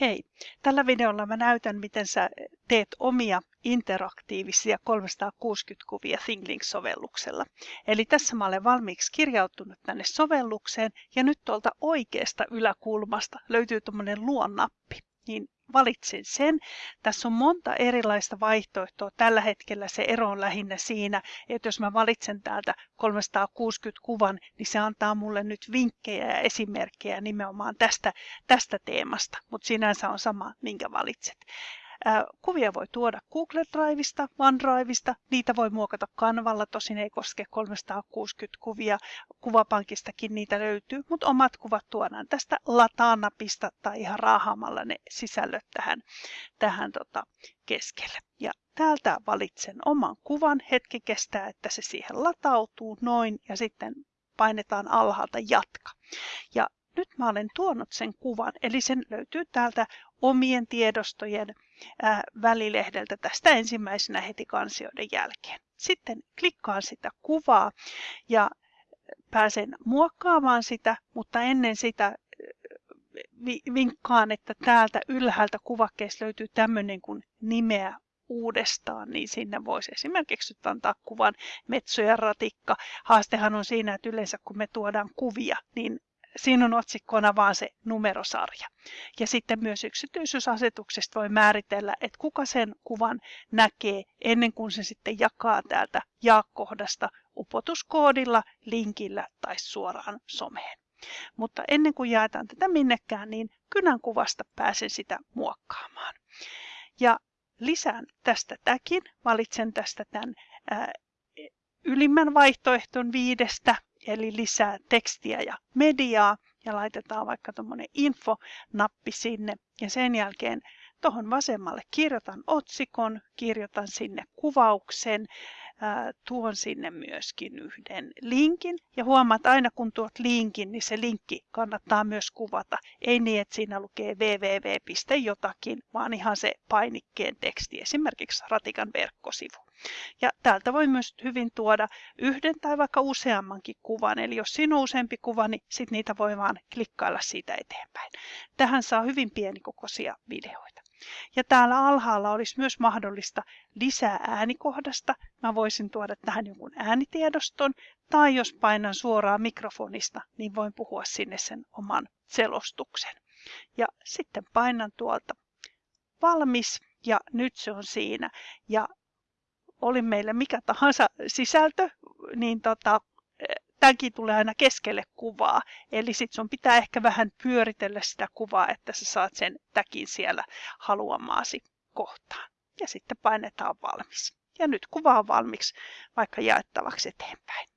Hei, tällä videolla mä näytän, miten sä teet omia interaktiivisia 360-kuvia ThinkLink-sovelluksella. Eli tässä mä olen valmiiksi kirjautunut tänne sovellukseen ja nyt tuolta oikeasta yläkulmasta löytyy tuommoinen luonnappi. Niin valitsin sen. Tässä on monta erilaista vaihtoehtoa. Tällä hetkellä se ero on lähinnä siinä, että jos mä valitsen täältä 360 kuvan, niin se antaa mulle nyt vinkkejä ja esimerkkejä nimenomaan tästä, tästä teemasta, mutta sinänsä on sama, minkä valitset. Kuvia voi tuoda Google Driveista, OneDriveista, niitä voi muokata kanvalla, tosin ei koske 360 kuvia, kuvapankistakin niitä löytyy, mutta omat kuvat tuodaan tästä lataanapista tai ihan raahaamalla ne sisällöt tähän, tähän tota, keskelle. Ja täältä valitsen oman kuvan, hetki kestää, että se siihen latautuu noin ja sitten painetaan alhaalta jatka. Ja nyt mä olen tuonut sen kuvan, eli sen löytyy täältä omien tiedostojen välilehdeltä tästä ensimmäisenä heti kansioiden jälkeen. Sitten klikkaan sitä kuvaa ja pääsen muokkaamaan sitä, mutta ennen sitä vinkkaan, että täältä ylhäältä kuvakkeesta löytyy tämmöinen kuin nimeä uudestaan, niin sinne voisi esimerkiksi nyt antaa kuvan metso ratikka. Haastehan on siinä, että yleensä kun me tuodaan kuvia, niin siinä on otsikkona vaan se numerosarja. Ja sitten myös yksityisyysasetuksesta voi määritellä, että kuka sen kuvan näkee ennen kuin se sitten jakaa täältä jaakohdasta upotuskoodilla, linkillä tai suoraan someen. Mutta ennen kuin jaetaan tätä minnekään, niin kynän kuvasta pääsen sitä muokkaamaan. Ja lisään tästä täkin, valitsen tästä tämän ää, ylimmän vaihtoehton viidestä eli lisää tekstiä ja mediaa ja laitetaan vaikka tuommoinen info-nappi sinne. Ja sen jälkeen tuohon vasemmalle kirjoitan otsikon, kirjoitan sinne kuvauksen, tuon sinne myöskin yhden linkin. Ja huomaat, aina kun tuot linkin, niin se linkki kannattaa myös kuvata. Ei niin, että siinä lukee www. jotakin, vaan ihan se painikkeen teksti, esimerkiksi Ratikan verkkosivu. Ja täältä voi myös hyvin tuoda yhden tai vaikka useammankin kuvan. Eli jos siinä on useampi kuva, niin sit niitä voi vaan klikkailla siitä eteenpäin. Tähän saa hyvin pienikokoisia videoita. Ja täällä alhaalla olisi myös mahdollista lisää äänikohdasta. Mä voisin tuoda tähän jonkun äänitiedoston, tai jos painan suoraan mikrofonista, niin voin puhua sinne sen oman selostuksen. Ja sitten painan tuolta valmis, ja nyt se on siinä. Ja oli meille mikä tahansa sisältö, niin tota, tämänkin tulee aina keskelle kuvaa. Eli sit sun pitää ehkä vähän pyöritellä sitä kuvaa, että sä saat sen täkin siellä haluamaasi kohtaan. Ja sitten painetaan valmis. Ja nyt kuva on valmiiksi vaikka jaettavaksi eteenpäin.